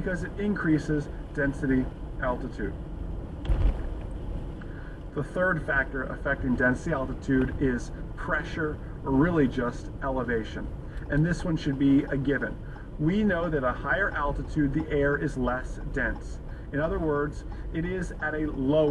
because it increases density altitude. The third factor affecting density altitude is pressure, or really just elevation. And this one should be a given. We know that a higher altitude, the air is less dense. In other words, it is at a lower